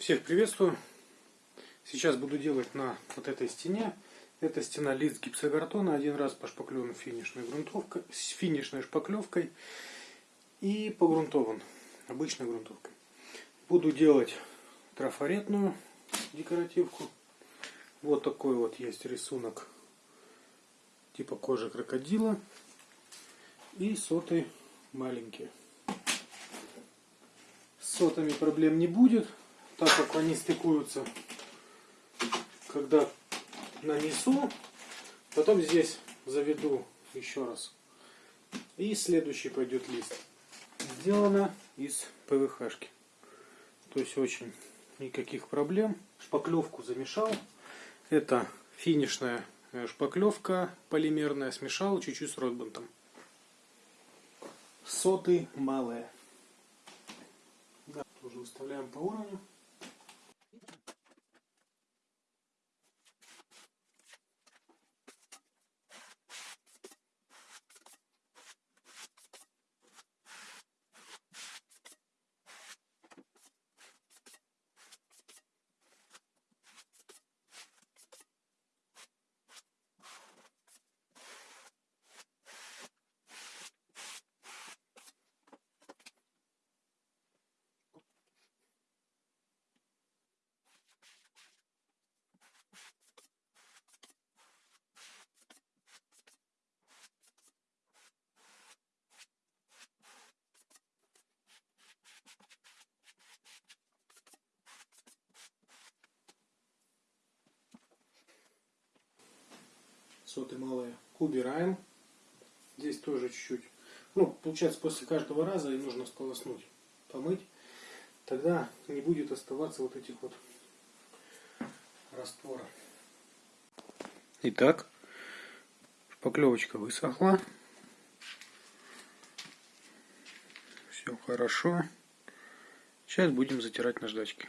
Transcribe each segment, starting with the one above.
Всех приветствую. Сейчас буду делать на вот этой стене. Это стена лист гипсокартона. Один раз пошпаклеван финишной грунтовкой, с финишной шпаклевкой и погрунтован обычной грунтовкой. Буду делать трафаретную декоративку. Вот такой вот есть рисунок типа кожи крокодила и соты маленькие. С сотами проблем не будет, так как они стыкуются, когда нанесу, потом здесь заведу еще раз. И следующий пойдет лист. Сделано из ПВХ-шки. То есть очень никаких проблем. Шпаклевку замешал. Это финишная э, шпаклевка полимерная. Смешал чуть-чуть с ротбантом. Соты малые. Да, тоже выставляем по уровню. Соты малые убираем. Здесь тоже чуть-чуть. Ну, получается, после каждого раза и нужно сполоснуть, помыть. Тогда не будет оставаться вот этих вот растворов. Итак, шпаклевочка высохла. Все хорошо. Сейчас будем затирать наждачки.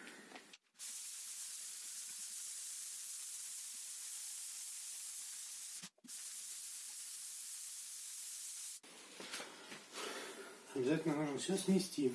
Обязательно нужно все смести.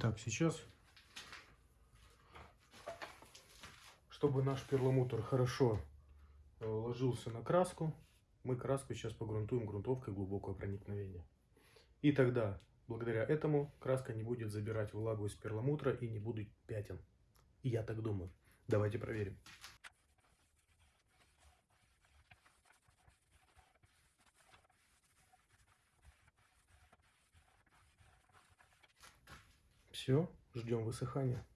Итак, сейчас, чтобы наш перламутр хорошо э, ложился на краску, мы краску сейчас погрунтуем грунтовкой глубокого проникновения. И тогда, благодаря этому, краска не будет забирать влагу из перламутра и не будет пятен. И я так думаю. Давайте проверим. Все, ждем высыхания.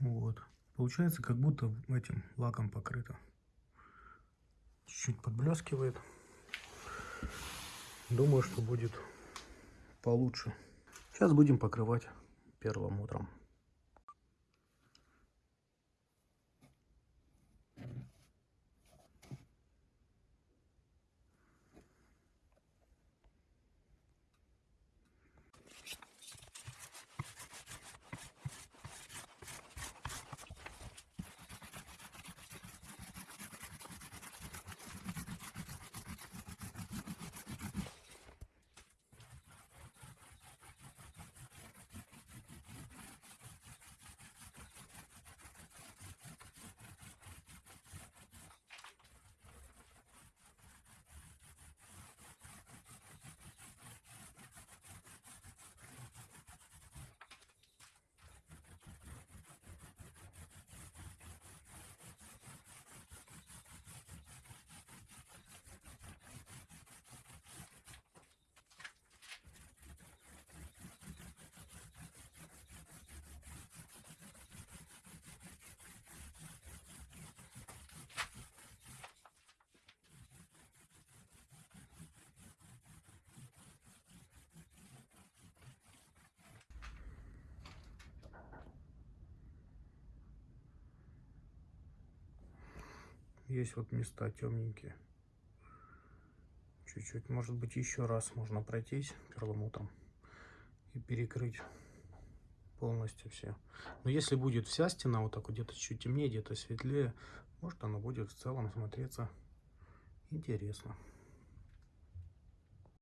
Вот. Получается, как будто этим лаком покрыто. Чуть-чуть подблескивает. Думаю, что будет получше. Сейчас будем покрывать первым утром. Есть вот места темненькие. Чуть-чуть, может быть, еще раз можно пройтись перламутром и перекрыть полностью все. Но если будет вся стена вот так вот где-то чуть темнее, где-то светлее, может она будет в целом смотреться интересно.